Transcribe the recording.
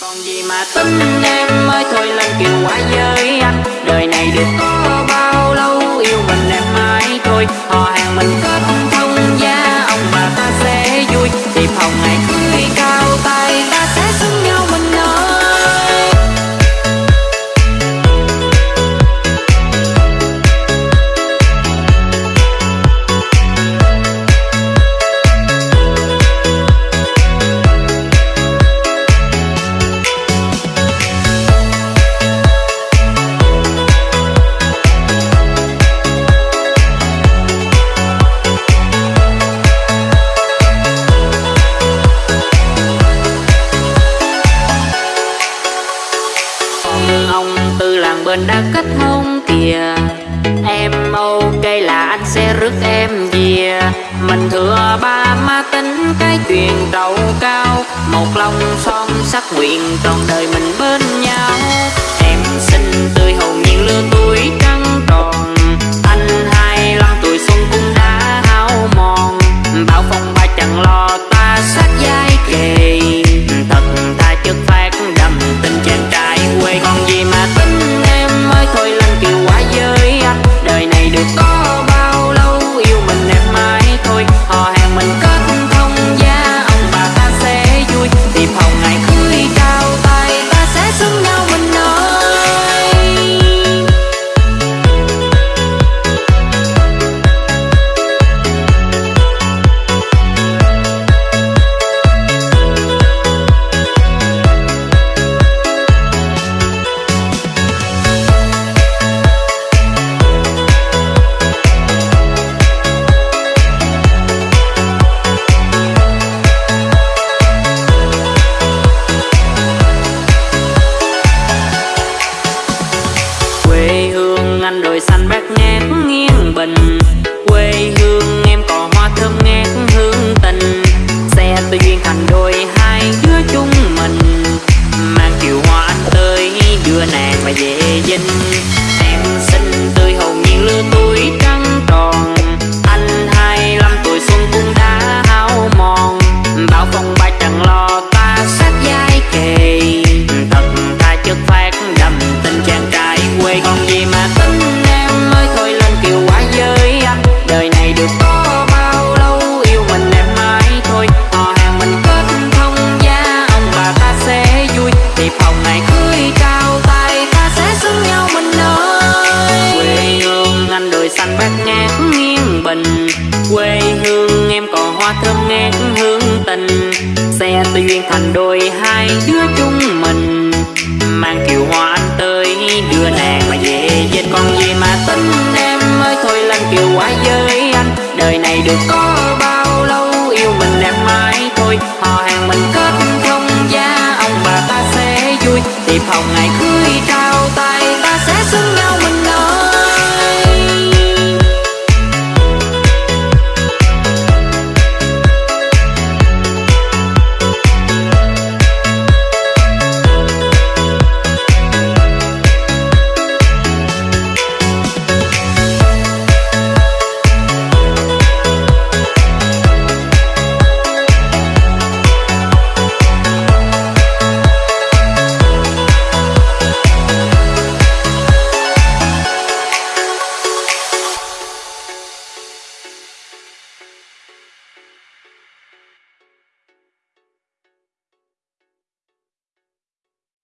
Còn gì mà tính em ơi thôi lần kiều quá với anh. Đời này được có vườn đã kết hôn kìa. Em ok là anh sẽ rước em về. Mình thừa ba má tính cái chuyện trầu cao. Một lòng son sắc nguyện trọn đời mình bên nhau. Em xinh tươi hồn nhiên lứa tuổi. Quê hương, em còn hoa thơm ngát hương tình xe từ duyên thành đôi hai đứa chung mình, mang kiều hoa anh tới đưa nàng mà về dinh còn gì mà tính em ơi. Thôi lần kiều quá với anh, đời này được có bao lâu, yêu mình em mãi thôi. Họ hàng mình kết thông gia, ông bà ta sẽ vui. Tiệp hồng ngày khuya trao tay, ta sẽ sung sướng